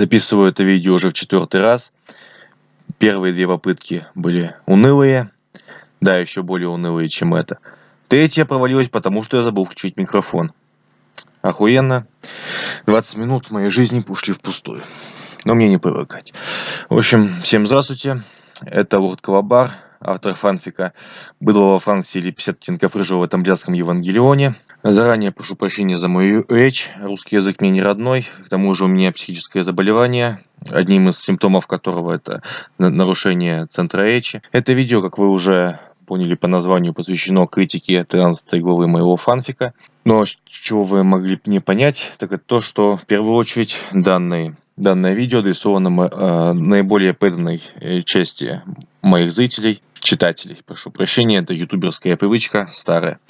Записываю это видео уже в четвертый раз. Первые две попытки были унылые. Да, еще более унылые, чем это. Третья провалилась, потому что я забыл включить микрофон. Охуенно. 20 минут моей жизни ушли впустую. Но мне не привыкать. В общем, всем здравствуйте. Это Лорд Калабар, автор фанфика «Быдлого Франции» или «50 оттенков рыжего в этом блядском Евангелионе». Заранее прошу прощения за мою речь. Русский язык мне не родной. К тому же у меня психическое заболевание, одним из симптомов которого это нарушение центра речи. Это видео, как вы уже поняли по названию, посвящено критике 13 главы моего фанфика. Но чего вы могли не понять, так это то, что в первую очередь данные Данное видео адресовано э, наиболее преданной э, части моих зрителей, читателей. Прошу прощения, это ютуберская привычка старая.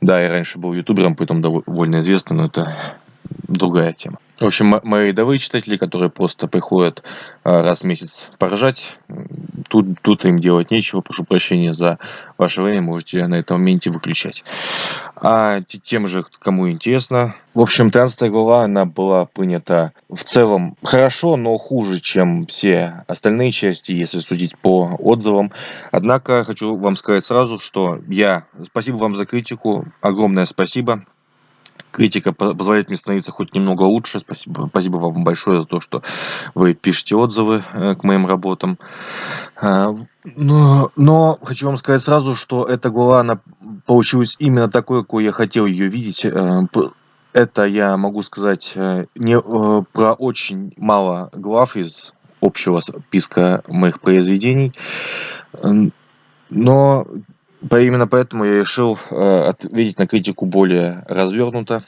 Да, я раньше был ютубером, поэтому довольно известный, но это другая тема. В общем, мои рядовые читатели, которые просто приходят а, раз в месяц поржать, тут, тут им делать нечего, прошу прощения за ваше время, можете на этом моменте выключать. А тем же, кому интересно, в общем, 13 глава, она была принята в целом хорошо, но хуже, чем все остальные части, если судить по отзывам. Однако, хочу вам сказать сразу, что я, спасибо вам за критику, огромное спасибо, критика позволяет мне становиться хоть немного лучше. Спасибо, спасибо вам большое за то, что вы пишете отзывы э, к моим работам. А, но, но хочу вам сказать сразу, что эта глава, она получилась именно такой, какой я хотел ее видеть. Э, это я могу сказать э, не про очень мало глав из общего списка моих произведений. Но Именно поэтому я решил э, ответить на критику более развернуто,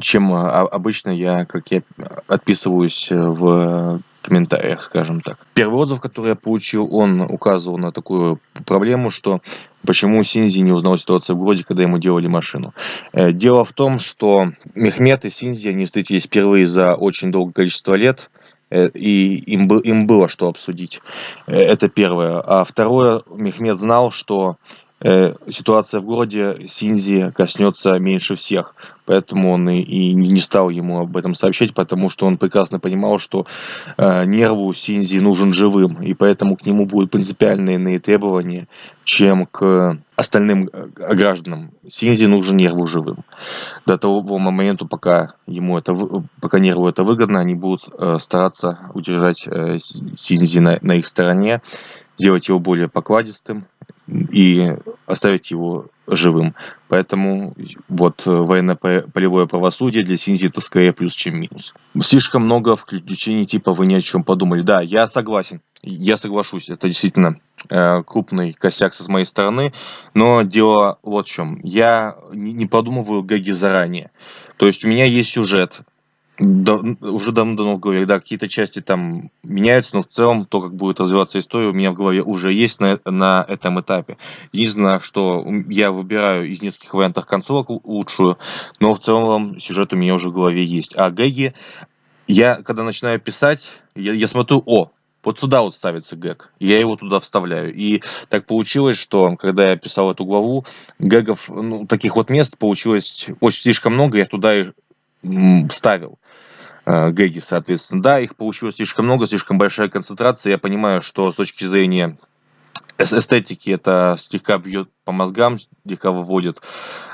чем э, обычно я, как я отписываюсь э, в комментариях, скажем так. Первый отзыв, который я получил, он указывал на такую проблему, что почему Синзи не узнал ситуацию в городе, когда ему делали машину. Дело в том, что Мехмед и Синзи, они встретились впервые за очень долгое количество лет, и им, им было что обсудить. Э, это первое. А второе, Мехмед знал, что э, ситуация в городе Синзи коснется меньше всех. Поэтому он и, и не стал ему об этом сообщать, потому что он прекрасно понимал, что э, нерву Синзи нужен живым. И поэтому к нему будут принципиальные иные требования, чем к остальным э, гражданам. Синзи нужен нерву живым. До того момента, пока ему это, пока нерву это выгодно, они будут э, стараться удержать э, Синзи на, на их стороне, сделать его более покладистым, и оставить его живым. Поэтому вот э, военно-полевое правосудие для Синзи это скорее плюс, чем минус. Слишком много включений типа «вы ни о чем подумали». Да, я согласен, я соглашусь, это действительно э, крупный косяк с моей стороны, но дело вот в чем. Я не, подумываю гэги заранее. То есть у меня есть сюжет, да, уже давно-давно голове, да, какие-то части там меняются, но в целом то, как будет развиваться история, у меня в голове уже есть на, на этом этапе. Единственное, что я выбираю из нескольких вариантов концовок лучшую, но в целом сюжет у меня уже в голове есть. А гэги, я когда начинаю писать, я, я смотрю, о, вот сюда вот ставится гэг, я его туда вставляю. И так получилось, что когда я писал эту главу, гэгов, ну, таких вот мест получилось очень слишком много, я туда и вставил э, гэги, соответственно. Да, их получилось слишком много, слишком большая концентрация. Я понимаю, что с точки зрения эстетики это слегка бьет по мозгам, слегка выводит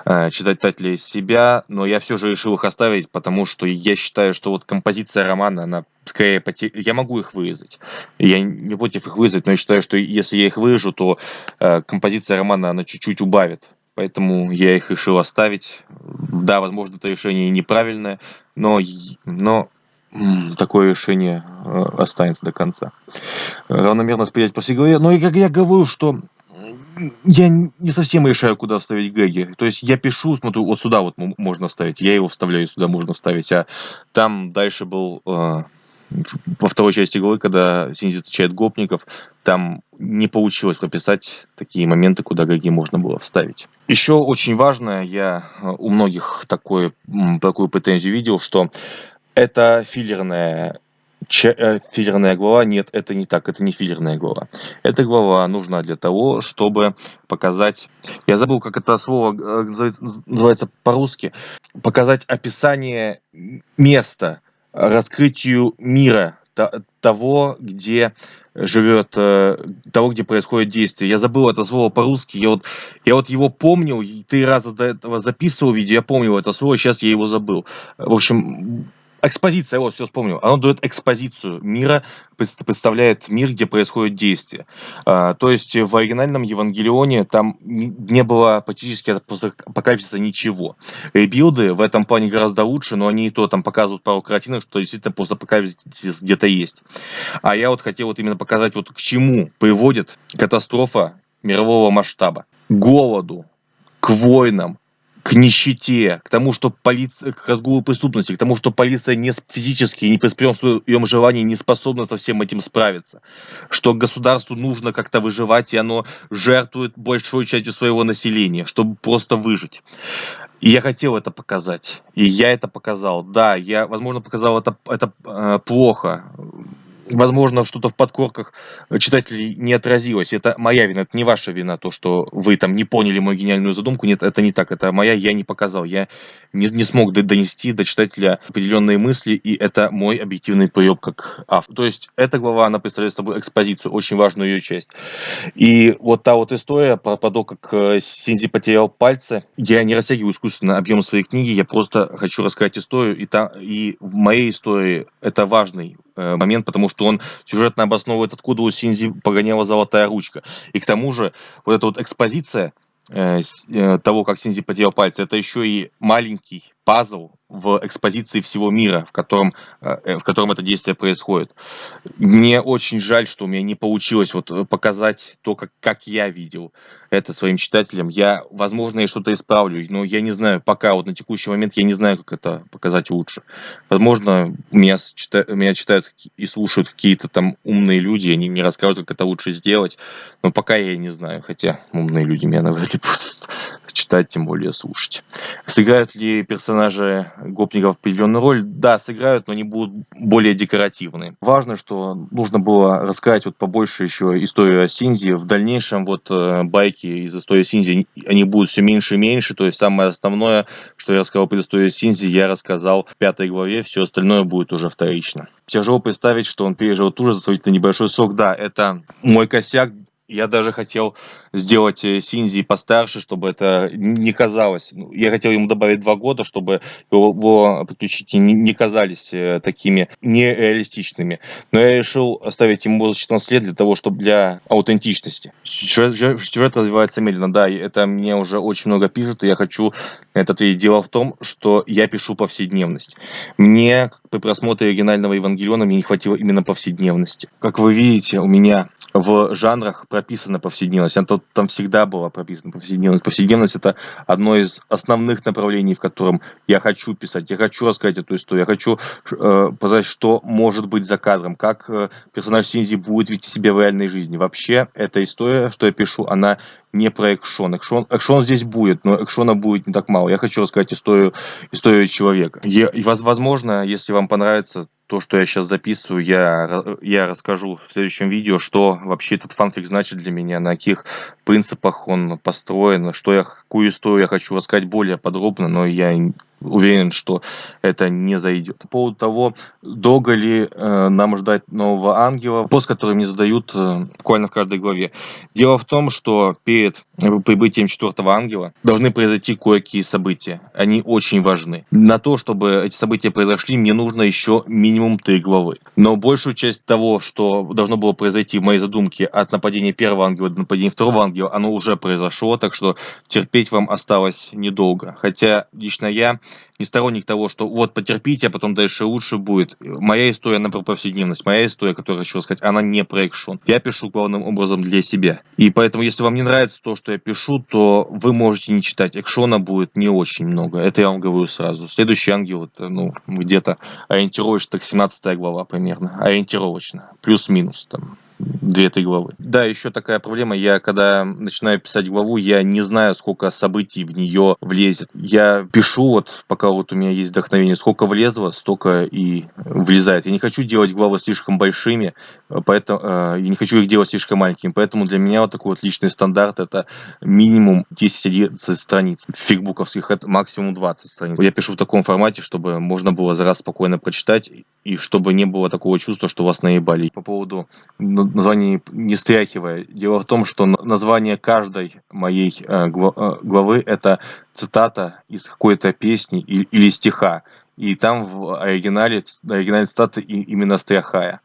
э, читателей из себя, но я все же решил их оставить, потому что я считаю, что вот композиция романа, она скорее потер... я могу их вырезать, я не против их вырезать, но я считаю, что если я их вырежу, то э, композиция романа, она чуть-чуть убавит Поэтому я их решил оставить. Да, возможно, это решение неправильное, но, но такое решение э, останется до конца. Равномерно распределять по всей голове. Но и как я говорю, что я не совсем решаю, куда вставить гэги. То есть я пишу, смотрю, вот сюда вот можно вставить, я его вставляю, сюда можно вставить, а там дальше был э, во второй части главы, когда Синзи встречает гопников, там не получилось прописать такие моменты, куда гаги можно было вставить. Еще очень важно, я э, у многих такой, такую претензию видел, что это филлерная э, филлерная глава. Нет, это не так, это не филлерная глава. Эта глава нужна для того, чтобы показать, я забыл, как это слово э, называется по-русски, показать описание места, раскрытию мира, того, где живет, э, того, где происходит действие. Я забыл это слово по-русски, я вот, я вот его помнил, три раза до этого записывал видео, я помнил это слово, сейчас я его забыл. В общем, Экспозиция, вот, все вспомнил. Оно дает экспозицию мира, представляет мир, где происходит действие. А, то есть в оригинальном Евангелионе там не было практически апокалипсиса ничего. Ребилды в этом плане гораздо лучше, но они и то там показывают пару картинок, что действительно постапокалипсис где-то есть. А я вот хотел вот именно показать, вот к чему приводит катастрофа мирового масштаба. К голоду, к войнам, к нищете, к тому, что полиция, к разгулу преступности, к тому, что полиция не физически, не при своем желании не способна со всем этим справиться, что государству нужно как-то выживать, и оно жертвует большой частью своего населения, чтобы просто выжить. И я хотел это показать, и я это показал. Да, я, возможно, показал это, это э, плохо, возможно, что-то в подкорках читателей не отразилось. Это моя вина, это не ваша вина, то, что вы там не поняли мою гениальную задумку. Нет, это не так, это моя, я не показал. Я не, не смог донести до читателя определенные мысли, и это мой объективный прием как автор. То есть эта глава, она представляет собой экспозицию, очень важную ее часть. И вот та вот история про, про то, как э, Синзи потерял пальцы, я не растягиваю искусственно объем своей книги, я просто хочу рассказать историю, и, та, и в моей истории это важный Э, момент, потому что он сюжетно обосновывает, откуда у Синзи погоняла золотая ручка. И к тому же, вот эта вот экспозиция э, э, того, как Синзи потерял пальцы, это еще и маленький пазл в экспозиции всего мира, в котором, в котором это действие происходит. Мне очень жаль, что у меня не получилось вот показать то, как, как я видел это своим читателям. Я, возможно, я что-то исправлю, но я не знаю, пока вот на текущий момент я не знаю, как это показать лучше. Возможно, меня, читают, меня читают и слушают какие-то там умные люди, они мне рассказывают, как это лучше сделать, но пока я не знаю, хотя умные люди меня навряд ли будут читать, тем более слушать. Сыграют ли персонажи гопников определенную роль? Да, сыграют, но они будут более декоративны. Важно, что нужно было рассказать вот побольше еще историю о Синзи. В дальнейшем вот э, байки из истории Синзи, они будут все меньше и меньше, то есть самое основное, что я рассказал про историю Синзи, я рассказал в пятой главе, все остальное будет уже вторично. Тяжело представить, что он пережил ту же сравнительно небольшой срок, да, это мой косяк, я даже хотел сделать э, Синзи постарше, чтобы это не казалось. Ну, я хотел ему добавить два года, чтобы его приключения не казались э, такими нереалистичными. Но я решил оставить ему возраст 14 лет для того, чтобы для аутентичности. Сюжет, сюжет развивается медленно, да, это мне уже очень много пишут, и я хочу это ответить. Дело в том, что я пишу повседневность. Мне при просмотре оригинального Евангелиона мне не хватило именно повседневности. Как вы видите, у меня в жанрах прописана повседневность. Она там всегда была прописана повседневность. Повседневность это одно из основных направлений, в котором я хочу писать. Я хочу рассказать эту историю. Я хочу э, показать, что может быть за кадром, как э, персонаж Синзи будет вести себя в реальной жизни. Вообще, эта история, что я пишу, она не про экшон. экшон. Экшон здесь будет, но экшона будет не так мало. Я хочу рассказать историю, историю человека. И, возможно, если вам понравится то, что я сейчас записываю, я, я расскажу в следующем видео, что вообще этот фанфик значит для меня, на каких принципах он построен, что я, какую историю я хочу рассказать более подробно, но я уверен, что это не зайдет. По поводу того, долго ли э, нам ждать нового ангела, вопрос, который мне задают э, буквально в каждой главе. Дело в том, что перед прибытием четвертого ангела должны произойти кое-какие события. Они очень важны. На то, чтобы эти события произошли, мне нужно еще минимум три главы. Но большую часть того, что должно было произойти в моей задумке от нападения первого ангела до нападения второго ангела, оно уже произошло, так что терпеть вам осталось недолго. Хотя лично я не сторонник того, что вот потерпите, а потом дальше лучше будет. Моя история, она про повседневность. Моя история, которую хочу сказать, она не про экшон. Я пишу главным образом для себя. И поэтому, если вам не нравится то, что я пишу, то вы можете не читать. Экшона будет не очень много. Это я вам говорю сразу. Следующий ангел, это, ну, где-то ориентировочно, так 17 глава примерно. Ориентировочно. Плюс-минус там 2-3 главы. Да, еще такая проблема, я когда начинаю писать главу, я не знаю, сколько событий в нее влезет. Я пишу, вот пока вот у меня есть вдохновение, сколько влезло, столько и влезает. Я не хочу делать главы слишком большими, поэтому э, я не хочу их делать слишком маленькими, поэтому для меня вот такой вот личный стандарт это минимум 10-11 страниц. Фигбуковских это максимум 20 страниц. Я пишу в таком формате, чтобы можно было за раз спокойно прочитать и чтобы не было такого чувства, что вас наебали. По поводу названия не стряхивая. Дело в том, что название каждой моей э, э, главы это цитата из какой-то песни или стиха. И там в оригинале, оригинале цитаты именно Стряхая.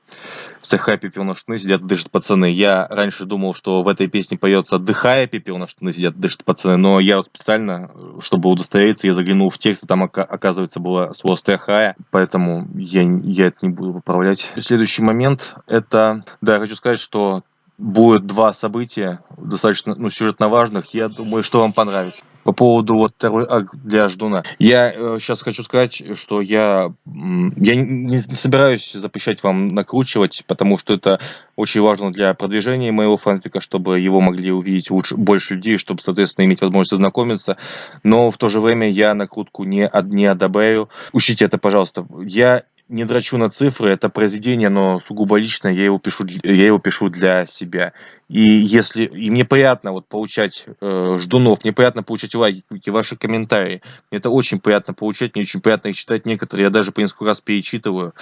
Стряхая пепел на штаны сидят дышат пацаны. Я раньше думал, что в этой песне поется отдыхая пепел на штаны сидят дышат пацаны. Но я вот специально, чтобы удостовериться, я заглянул в текст, и там оказывается было слово Стряхая. Поэтому я, я это не буду поправлять. Следующий момент, это, да, я хочу сказать, что будет два события, достаточно ну, сюжетно важных. Я думаю, что вам понравится. По поводу вот второй акт для Ждуна. Я э, сейчас хочу сказать, что я, я не, не собираюсь запрещать вам накручивать, потому что это очень важно для продвижения моего фанфика, чтобы его могли увидеть лучше, больше людей, чтобы, соответственно, иметь возможность ознакомиться. Но в то же время я накрутку не, не одобряю. Учтите это, пожалуйста. Я не драчу на цифры, это произведение, но сугубо личное, я его пишу, я его пишу для себя. И если и мне приятно вот получать э, ждунов, мне приятно получать лайки, ваши комментарии. Мне это очень приятно получать, мне очень приятно их читать некоторые. Я даже по несколько раз перечитываю.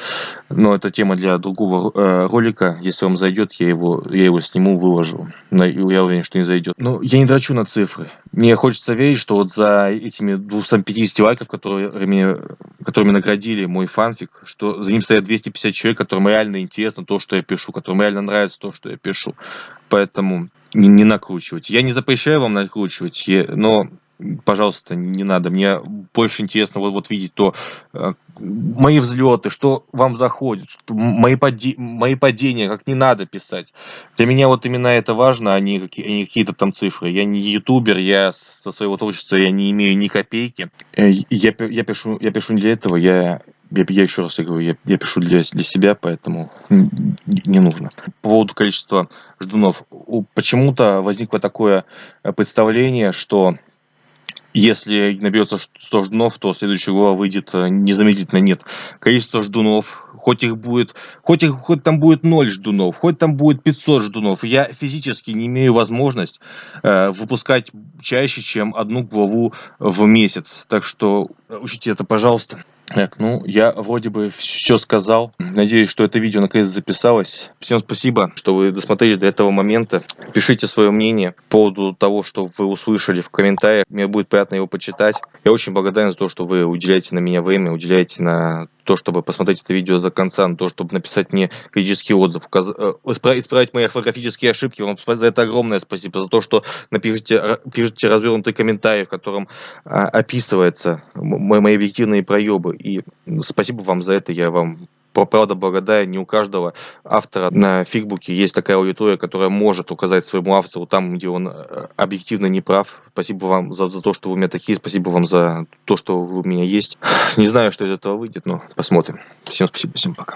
Но это тема для другого э, ролика. Если вам зайдет, я его, я его сниму, выложу. Но я уверен, что не зайдет. Но я не драчу на цифры. Мне хочется верить, что вот за этими 250 лайков, которыми, которыми наградили мой фанфик, что за ним стоят 250 человек, которым реально интересно то, что я пишу, которым реально нравится то, что я пишу поэтому не, не накручивать. Я не запрещаю вам накручивать, но пожалуйста, не надо. Мне больше интересно вот, вот видеть то, э, мои взлеты, что вам заходит, что мои, пади, мои падения, как не надо писать. Для меня вот именно это важно, а не, какие, а не какие-то там цифры. Я не ютубер, я со своего творчества я не имею ни копейки. Э, я, я, пишу, я пишу не для этого, я я, я еще раз говорю, я, я пишу для, для себя, поэтому не нужно. По поводу количества ждунов. Почему-то возникло такое э, представление, что если наберется 100 ждунов, то следующая глава выйдет э, незамедлительно. Нет. Количество ждунов, хоть их будет, хоть, их, хоть там будет 0 ждунов, хоть там будет 500 ждунов, я физически не имею возможность э, выпускать чаще, чем одну главу в месяц. Так что учите это, пожалуйста. Так, ну, я вроде бы все сказал. Надеюсь, что это видео наконец записалось. Всем спасибо, что вы досмотрели до этого момента. Пишите свое мнение по поводу того, что вы услышали в комментариях. Мне будет приятно его почитать. Я очень благодарен за то, что вы уделяете на меня время, уделяете на то, чтобы посмотреть это видео до конца, на то, чтобы написать мне критический отзыв, указ... Э, исправить мои орфографические ошибки. Вам за это огромное спасибо, за то, что напишите, пишите развернутый комментарий, в котором а, описывается мои объективные проебы. И спасибо вам за это, я вам правда благодарен, не у каждого автора на фигбуке есть такая аудитория, которая может указать своему автору там, где он э, объективно не прав. Спасибо вам за, за то, что вы у меня такие, спасибо вам за то, что вы у меня есть. Не знаю, что из этого выйдет, но посмотрим. Всем спасибо, всем пока.